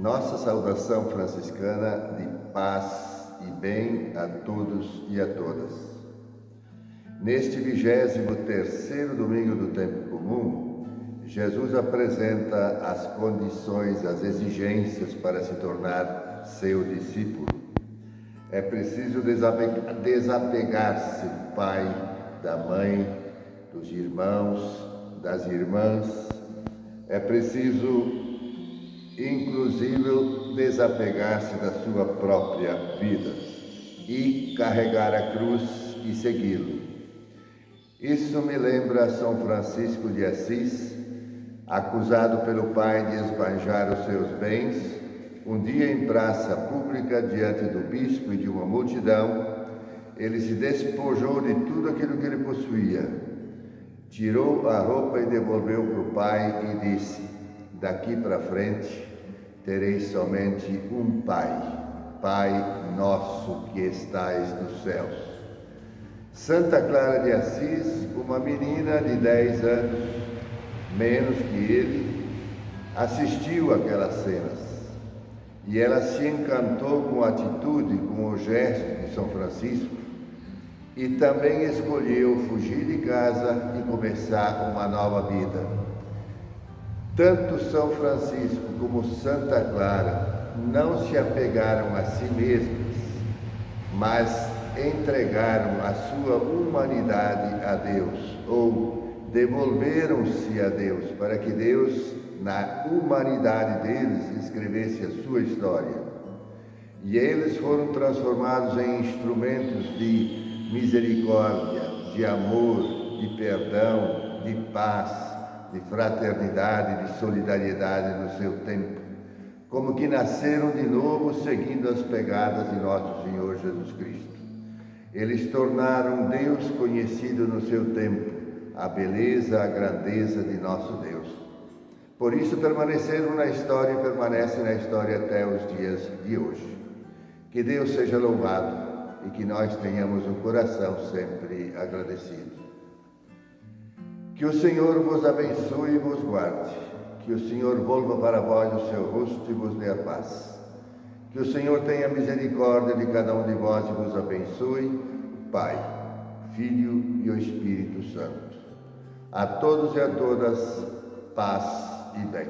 Nossa saudação franciscana de paz e bem a todos e a todas. Neste vigésimo terceiro domingo do tempo comum, Jesus apresenta as condições, as exigências para se tornar seu discípulo. É preciso desapegar-se do pai, da mãe, dos irmãos, das irmãs. É preciso inclusive desapegar-se da sua própria vida e carregar a cruz e segui-lo. Isso me lembra São Francisco de Assis, acusado pelo pai de esbanjar os seus bens, um dia em praça pública diante do bispo e de uma multidão, ele se despojou de tudo aquilo que ele possuía, tirou a roupa e devolveu para o pai e disse: Daqui para frente tereis somente um Pai, Pai nosso que estais nos céus. Santa Clara de Assis, uma menina de 10 anos, menos que ele, assistiu aquelas cenas e ela se encantou com a atitude, com o gesto de São Francisco e também escolheu fugir de casa e começar uma nova vida. Tanto São Francisco como Santa Clara não se apegaram a si mesmos, mas entregaram a sua humanidade a Deus, ou devolveram-se a Deus, para que Deus, na humanidade deles, escrevesse a sua história. E eles foram transformados em instrumentos de misericórdia, de amor, de perdão, de paz, de fraternidade, de solidariedade no seu tempo, como que nasceram de novo seguindo as pegadas de nosso Senhor Jesus Cristo. Eles tornaram Deus conhecido no seu tempo, a beleza, a grandeza de nosso Deus. Por isso permaneceram na história e permanecem na história até os dias de hoje. Que Deus seja louvado e que nós tenhamos um coração sempre agradecido. Que o Senhor vos abençoe e vos guarde. Que o Senhor volva para vós o seu rosto e vos dê a paz. Que o Senhor tenha misericórdia de cada um de vós e vos abençoe, Pai, Filho e o Espírito Santo. A todos e a todas, paz e bem.